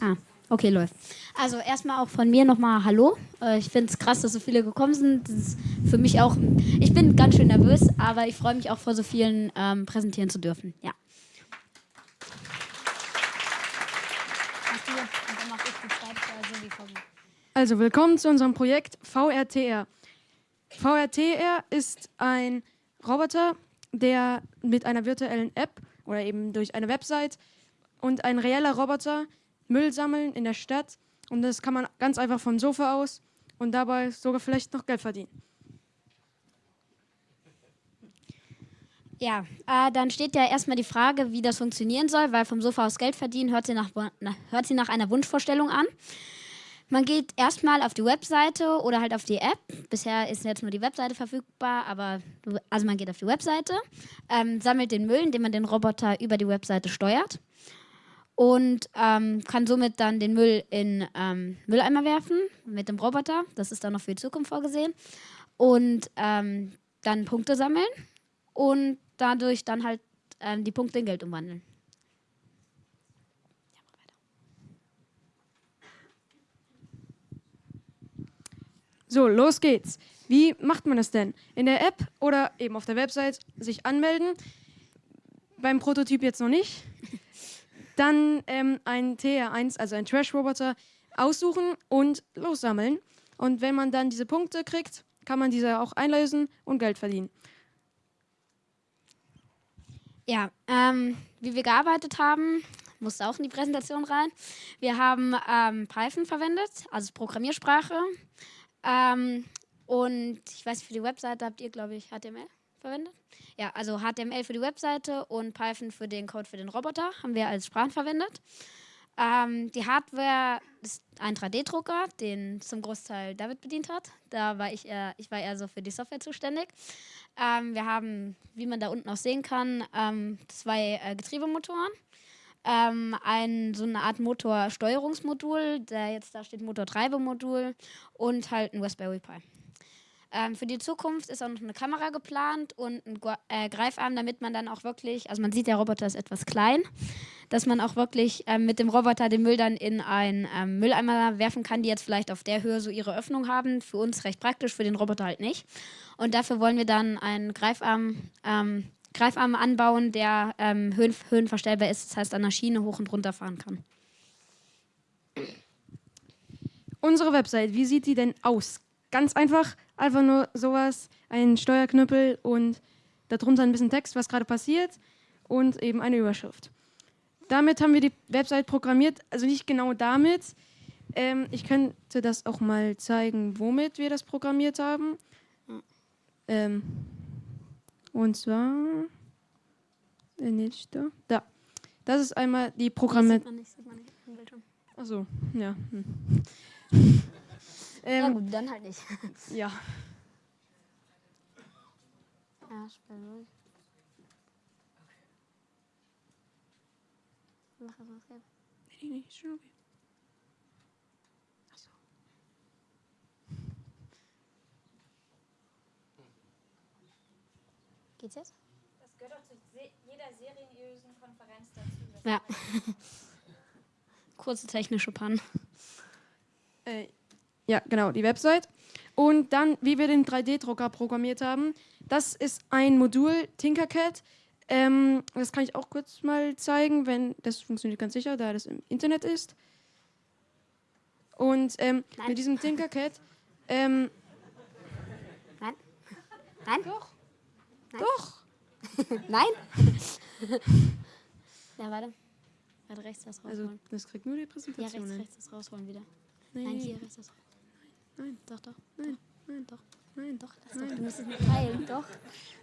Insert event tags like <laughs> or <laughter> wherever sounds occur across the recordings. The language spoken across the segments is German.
Ah, okay, läuft. Also erstmal auch von mir nochmal Hallo. Äh, ich finde es krass, dass so viele gekommen sind. Das ist für mich auch, ich bin ganz schön nervös, aber ich freue mich auch vor so vielen ähm, präsentieren zu dürfen. Ja. Also willkommen zu unserem Projekt VRTR. VRTR ist ein Roboter, der mit einer virtuellen App oder eben durch eine Website und ein reeller Roboter Müll sammeln in der Stadt. Und das kann man ganz einfach vom Sofa aus und dabei sogar vielleicht noch Geld verdienen. Ja, äh, dann steht ja erstmal die Frage, wie das funktionieren soll, weil vom Sofa aus Geld verdienen hört sie nach, hört sie nach einer Wunschvorstellung an. Man geht erstmal auf die Webseite oder halt auf die App. Bisher ist jetzt nur die Webseite verfügbar, aber also man geht auf die Webseite, ähm, sammelt den Müll, indem man den Roboter über die Webseite steuert und ähm, kann somit dann den Müll in ähm, Mülleimer werfen mit dem Roboter. Das ist dann noch für die Zukunft vorgesehen. Und ähm, dann Punkte sammeln und dadurch dann halt ähm, die Punkte in Geld umwandeln. So, los geht's. Wie macht man das denn? In der App oder eben auf der Website sich anmelden. Beim Prototyp jetzt noch nicht. Dann ähm, ein TR1, also ein Trash-Roboter, aussuchen und lossammeln. Und wenn man dann diese Punkte kriegt, kann man diese auch einlösen und Geld verdienen. Ja, ähm, wie wir gearbeitet haben, musste auch in die Präsentation rein. Wir haben ähm, Python verwendet, also Programmiersprache. Ähm, und ich weiß, für die Webseite habt ihr, glaube ich, HTML verwendet. Ja, also HTML für die Webseite und Python für den Code für den Roboter haben wir als Sprachen verwendet. Ähm, die Hardware ist ein 3D-Drucker, den zum Großteil David bedient hat. Da war ich eher, ich war eher so für die Software zuständig. Ähm, wir haben, wie man da unten auch sehen kann, ähm, zwei äh, Getriebemotoren ähm, ein, so eine Art Motorsteuerungsmodul, der jetzt da steht Motortreibemodul und halt ein Raspberry Pi. Ähm, für die Zukunft ist auch noch eine Kamera geplant und ein äh, Greifarm, damit man dann auch wirklich, also man sieht, der Roboter ist etwas klein, dass man auch wirklich ähm, mit dem Roboter den Müll dann in einen ähm, Mülleimer werfen kann, die jetzt vielleicht auf der Höhe so ihre Öffnung haben. Für uns recht praktisch, für den Roboter halt nicht. Und dafür wollen wir dann einen Greifarm ähm, Greifarm anbauen, der ähm, höhen, höhenverstellbar ist, das heißt an der Schiene hoch und runter fahren kann. Unsere Website, wie sieht die denn aus? Ganz einfach, einfach nur sowas, ein Steuerknüppel und darunter ein bisschen Text, was gerade passiert und eben eine Überschrift. Damit haben wir die Website programmiert, also nicht genau damit. Ähm, ich könnte das auch mal zeigen, womit wir das programmiert haben. Ähm, und zwar, der nicht da. Da. Das ist einmal die Bildschirm. Achso, ja. Hm. Ähm, ja gut, dann halt nicht. <laughs> ja. Ja, spiel durch. Mach es was geht. Nee, nee, ist schon okay. Geht's jetzt? Das gehört auch zu jeder seriösen Konferenz dazu. Ja. <laughs> Kurze technische Pannen. Äh, ja, genau, die Website. Und dann, wie wir den 3D-Drucker programmiert haben, das ist ein Modul Tinkercad. Ähm, das kann ich auch kurz mal zeigen, wenn das funktioniert ganz sicher, da das im Internet ist. Und ähm, mit diesem Tinkercad. Ähm, Nein. Nein? Doch. Nein. Doch. <laughs> Nein? <laughs> ja, warte. Warte, rechts das rausholen. Also, das kriegt nur die Präsentation. Ja, rechts, rechts das rausholen wieder. Nein, Nein hier rechts das Nein. Nein. Doch, doch. Nein. Nein. Doch. Nein. Doch, lass Nein. doch. Du musst es noch teilen. Doch.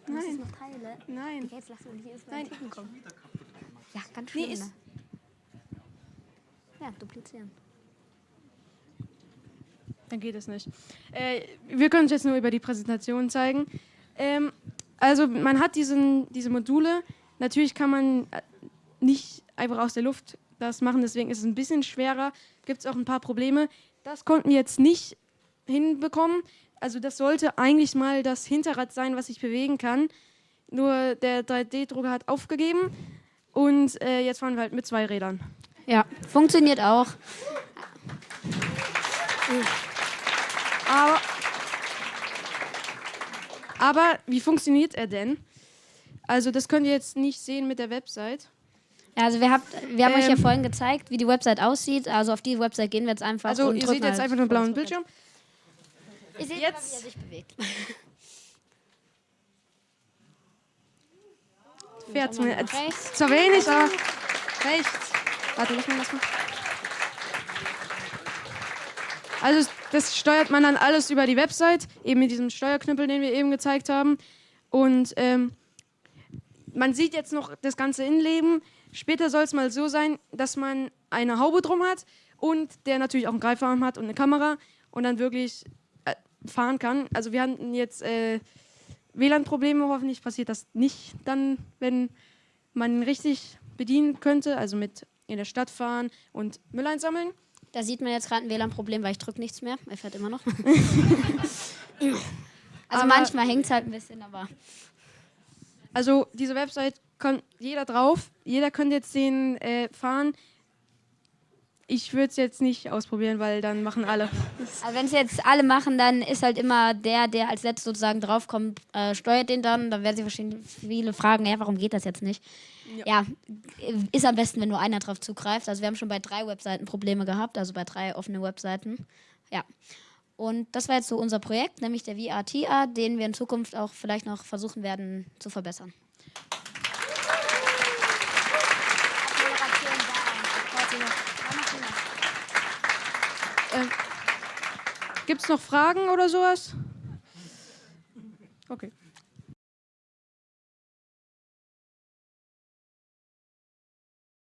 Du musst es noch teilen. Nein. Okay, jetzt lass uns hier erstmal Nein. kommen. Ja, ganz schön. Nee, ist ne? Ja, duplizieren. Dann geht es nicht. Äh, wir können es jetzt nur über die Präsentation zeigen. Ähm, also man hat diesen, diese Module. Natürlich kann man äh, nicht einfach aus der Luft das machen, deswegen ist es ein bisschen schwerer. Gibt es auch ein paar Probleme. Das konnten wir jetzt nicht hinbekommen. Also das sollte eigentlich mal das Hinterrad sein, was sich bewegen kann. Nur der 3D-Drucker hat aufgegeben und äh, jetzt fahren wir halt mit zwei Rädern. Ja, funktioniert auch. Aber, aber wie funktioniert er denn? Also das könnt ihr jetzt nicht sehen mit der Website. Ja, also wir, habt, wir haben euch ja Ähm. vorhin gezeigt, wie die Website aussieht. Also auf die Website gehen wir jetzt einfach. Also ihr seht jetzt halt einfach nur einen blauen Bildschirm. Ihr seht Jetzt- aber, wie er sich bewegt. <laughs> Fährt mir mal zwar wenig, aber rechts. Warte, lass mal das mal. Also das steuert man dann alles über die Website, eben mit diesem Steuerknüppel, den wir eben gezeigt haben. Und ähm, man sieht jetzt noch das ganze Innenleben. Später soll es mal so sein, dass man eine Haube drum hat und der natürlich auch einen Greifarm hat und eine Kamera und dann wirklich fahren kann. Also wir hatten jetzt äh, WLAN-Probleme, hoffentlich passiert das nicht dann, wenn man ihn richtig bedienen könnte, also mit in der Stadt fahren und Müll einsammeln. Da sieht man jetzt gerade ein WLAN-Problem, weil ich drücke nichts mehr. Er fährt immer noch. <laughs> also Aber- manchmal hängt es halt ein bisschen, aber Also diese Website kann jeder drauf, jeder könnte jetzt den äh, fahren. Ich würde es jetzt nicht ausprobieren, weil dann machen alle. <laughs> Also wenn es jetzt alle machen, dann ist halt immer der, der als letztes sozusagen draufkommt, äh, steuert den dann. Dann werden sich wahrscheinlich viele fragen, ja, warum geht das jetzt nicht? Ja. ist am besten, wenn nur einer drauf zugreift. Also wir haben schon bei drei Webseiten Probleme gehabt, also bei drei offenen Webseiten. Ja. Und das war jetzt so unser Projekt, nämlich der VRTA, den wir in Zukunft auch vielleicht noch versuchen werden zu verbessern. Gibt es noch Fragen oder sowas? Okay.